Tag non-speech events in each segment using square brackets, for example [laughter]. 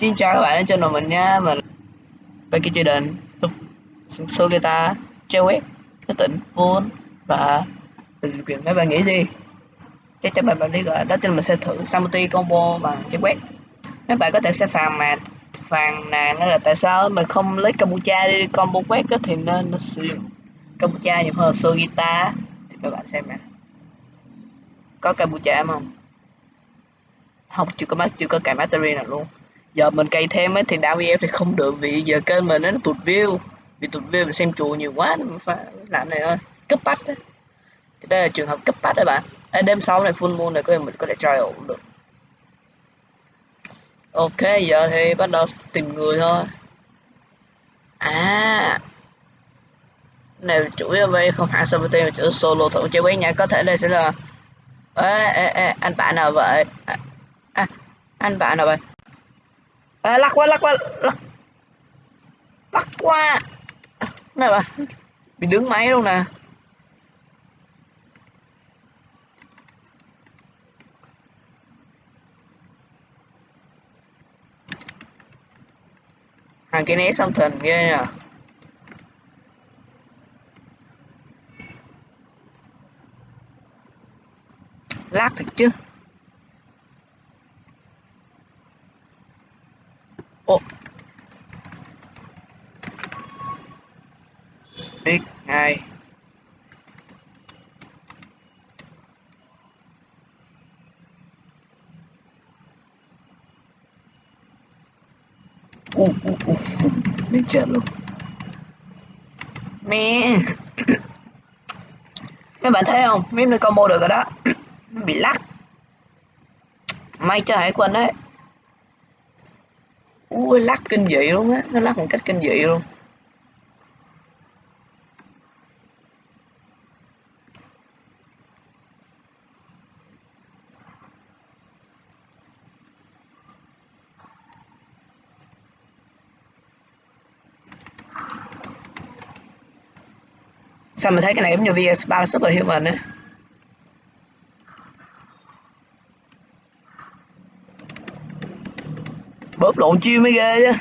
Xin chào các bạn đến channel mình nha, Mình Becky Jordan. Số guitar Chơi web Cái tỉnh Vốn Và Điều kiện mấy bạn nghĩ gì? Chắc chắn bạn bạn đi gọi Đó chính mình sẽ thử Samuti combo bằng chơi web Mấy bạn có thể sẽ phàn mà Phàn nàn là tại sao mình không lấy Kabucha đi combo quét thì nên nó sử dụng Kabucha nhiều hơn Soul Guitar Thì các bạn xem nè. Có Kabucha không? Không, chưa có mắt chưa có cài battery nào luôn giờ mình cày thêm ấy thì đau em thì không được vì giờ kênh mình nó tụt view. Vì tụt view mình xem chùa nhiều quá mình phải làm này thôi. Cấp bách đấy thì đây là trường hợp cấp bách đấy bạn. Ê, đêm sau này full moon này có mình có thể trial ổn được. Ok giờ thì bắt đầu tìm người thôi. À. Này chủ yếu đây không hẳn sabotage mà chủ solo thử chơi với nhà có thể đây sẽ là ê, ê, ê, anh bạn nào vậy? À, à, anh bạn nào vậy? À, lắc qua lắc qua lắc. Lắc qua. Này bà bị đứng máy luôn nè? Hàng cái né xong thần ghê nhờ. Lát thật chứ. x2 u u u mình chết luôn. Mẹ. Mấy bạn thấy không? Meme này combo được rồi đó. Bị lắc. May cho hải quân đấy. Ui, lắc kinh dị luôn á. Nó lắc một cách kinh dị luôn. Sao mình thấy cái này giống như VS3 Superhuman á bóp lộn chiêu mới ghê chứ.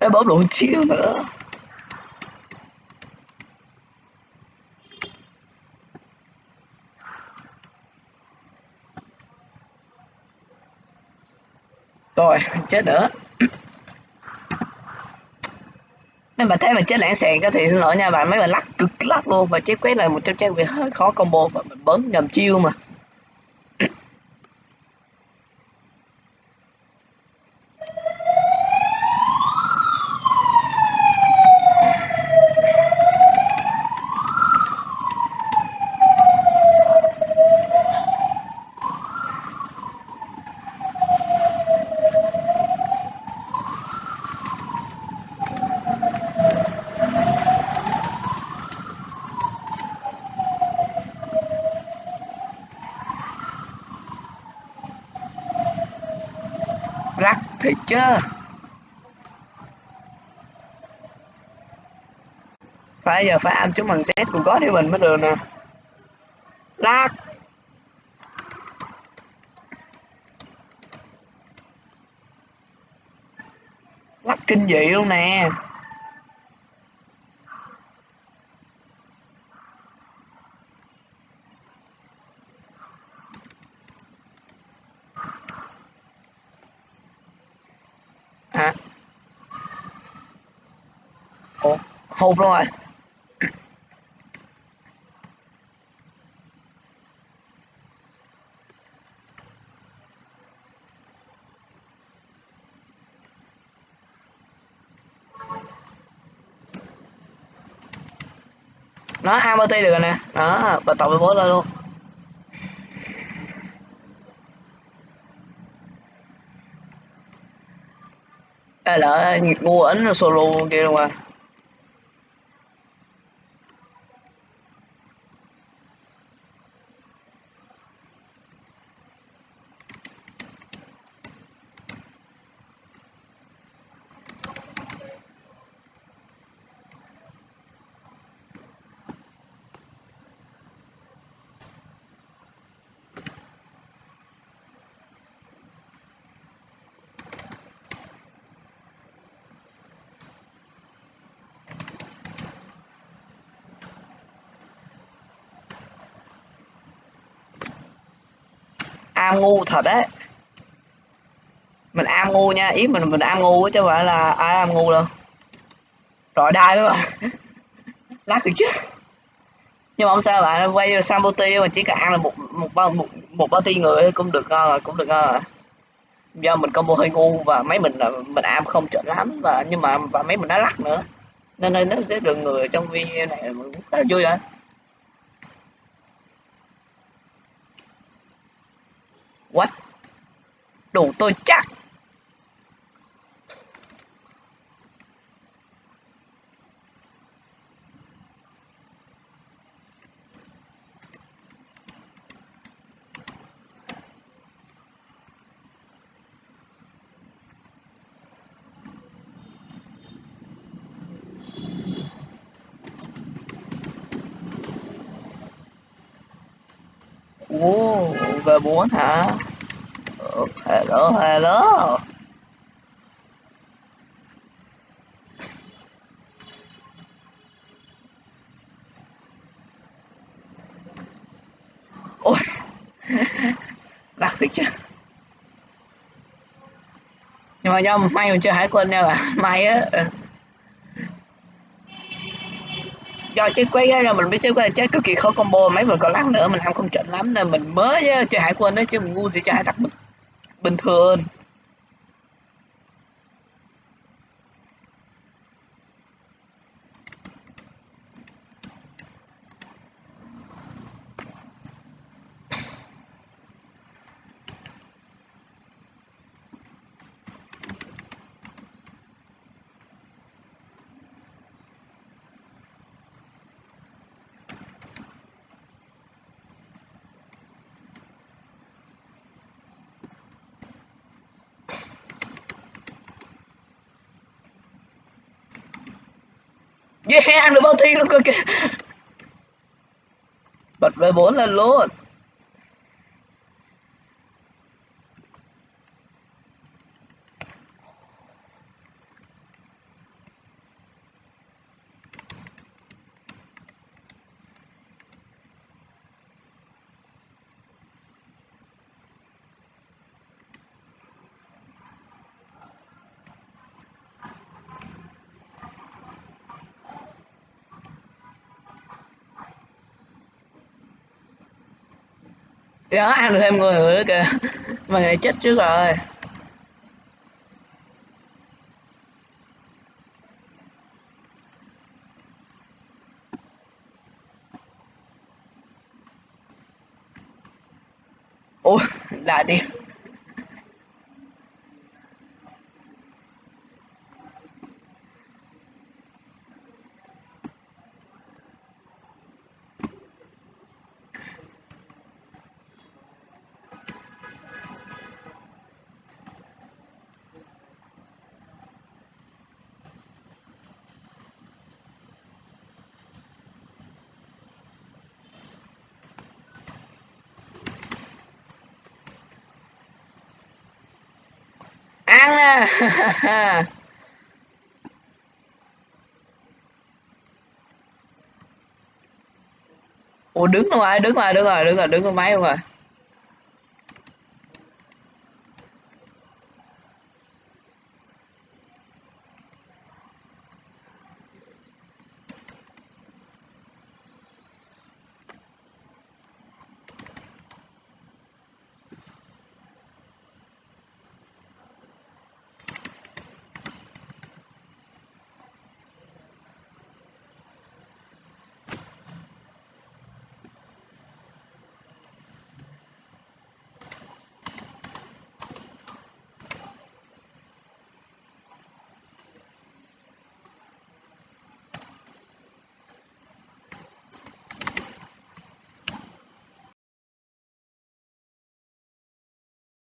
Để bóp lộn chiêu nữa. Rồi, chết nữa. Mấy bạn thấy mà chết lãng xẹn thì xin lỗi nha bạn mấy bạn lắc cực lắc luôn và chết quét là một trong trang việc hơi khó combo và mình bấm nhầm chiêu mà. Rắc thì chưa. phải, giờ phải ăn chúng bằng z của có thì mình mới được nè. Lắc lắc kinh dị luôn nè hả ủa hụt luôn rồi. Nó AMT được rồi nè. Đó và tập 14 lên luôn. À lỡ nhiệt ngu ấn solo kia luôn à. Am ngu thật đấy. Mình am ngu nha ý mình mình am ngu chứ không phải là ai am ngu đâu. Rồi đai luôn. [laughs] Lát được chứ nhưng mà không sao bạn quay vô Sambuti mà chỉ cần ăn là một một bao một, một bao ti người cũng được ngon rồi cũng được ngon rồi. Do mình combo hơi ngu và mấy mình là mình am không chuẩn lắm và nhưng mà và mấy mình đã lắc nữa. Nên nên nó sẽ được người trong video này cũng rất là vui rồi what? Đủ tôi chắc. Ồ, V4 hả? Hello, hello. Ôi, lạc thiệt chứ. Nhưng mà do may mình chưa hải quân nha bạn, may á. Ừ. do chơi quay ra mình biết chơi quay. Chơi cực kỳ khó combo mấy mình còn lát nữa mình làm không chuẩn lắm. Nên mình mới ờ, chơi hải quân đấy chứ mình ngu gì chơi hải tặc bình, bình thường. Yeah, ăn được bao thi luôn cơ kìa. Bật V4 lên luôn. Đó ăn được thêm người nữa kìa. Mà người này chết trước rồi. Ủa là đi. Ủa đứng rồi đứng rồi đứng rồi đứng rồi đứng rồi máy luôn rồi à?